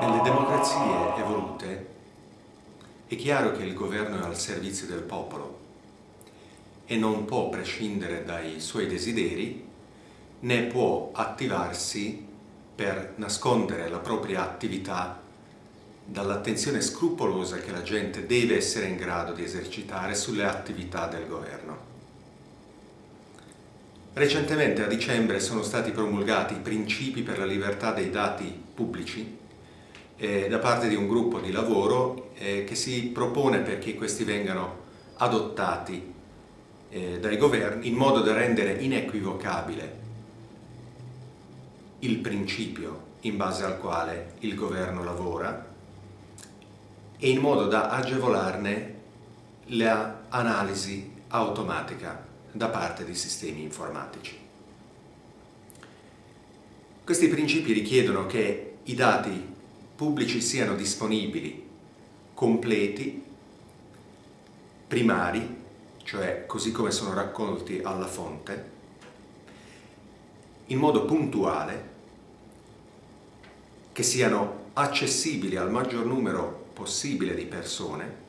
Nelle democrazie evolute è chiaro che il governo è al servizio del popolo e non può prescindere dai suoi desideri né può attivarsi per nascondere la propria attività dall'attenzione scrupolosa che la gente deve essere in grado di esercitare sulle attività del governo. Recentemente a dicembre sono stati promulgati i principi per la libertà dei dati pubblici eh, da parte di un gruppo di lavoro eh, che si propone perché questi vengano adottati eh, dai governi in modo da rendere inequivocabile il principio in base al quale il governo lavora e in modo da agevolarne l'analisi automatica da parte di sistemi informatici. Questi principi richiedono che i dati pubblici siano disponibili, completi, primari, cioè così come sono raccolti alla fonte, in modo puntuale, che siano accessibili al maggior numero possibile di persone,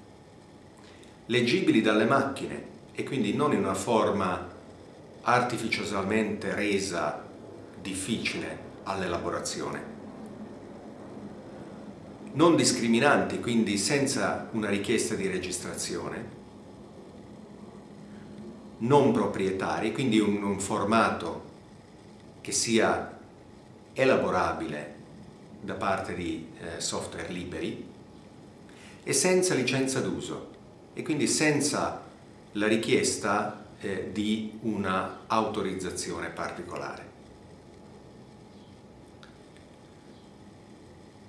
leggibili dalle macchine e quindi non in una forma artificiosamente resa difficile all'elaborazione. Non discriminanti, quindi senza una richiesta di registrazione, non proprietari, quindi un, un formato che sia elaborabile da parte di eh, software liberi e senza licenza d'uso e quindi senza la richiesta eh, di una autorizzazione particolare.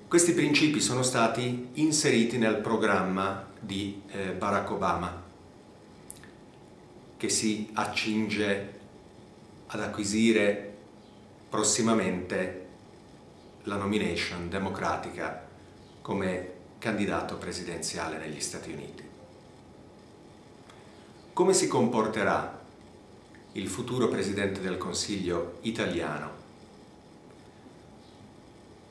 Questi principi sono stati inseriti nel programma di eh, Barack Obama che si accinge ad acquisire prossimamente la nomination democratica come candidato presidenziale negli Stati Uniti. Come si comporterà il futuro Presidente del Consiglio italiano?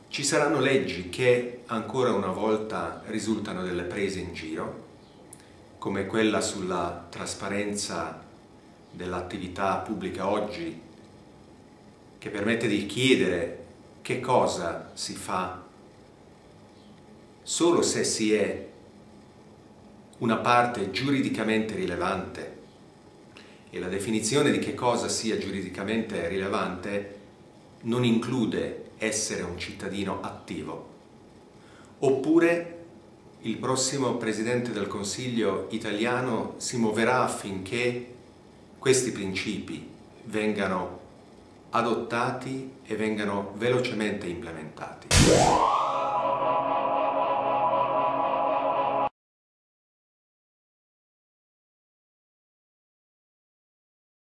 Ci saranno leggi che ancora una volta risultano delle prese in giro, come quella sulla trasparenza dell'attività pubblica oggi, che permette di chiedere che cosa si fa solo se si è una parte giuridicamente rilevante e la definizione di che cosa sia giuridicamente rilevante non include essere un cittadino attivo. Oppure il prossimo Presidente del Consiglio italiano si muoverà affinché questi principi vengano adottati e vengano velocemente implementati.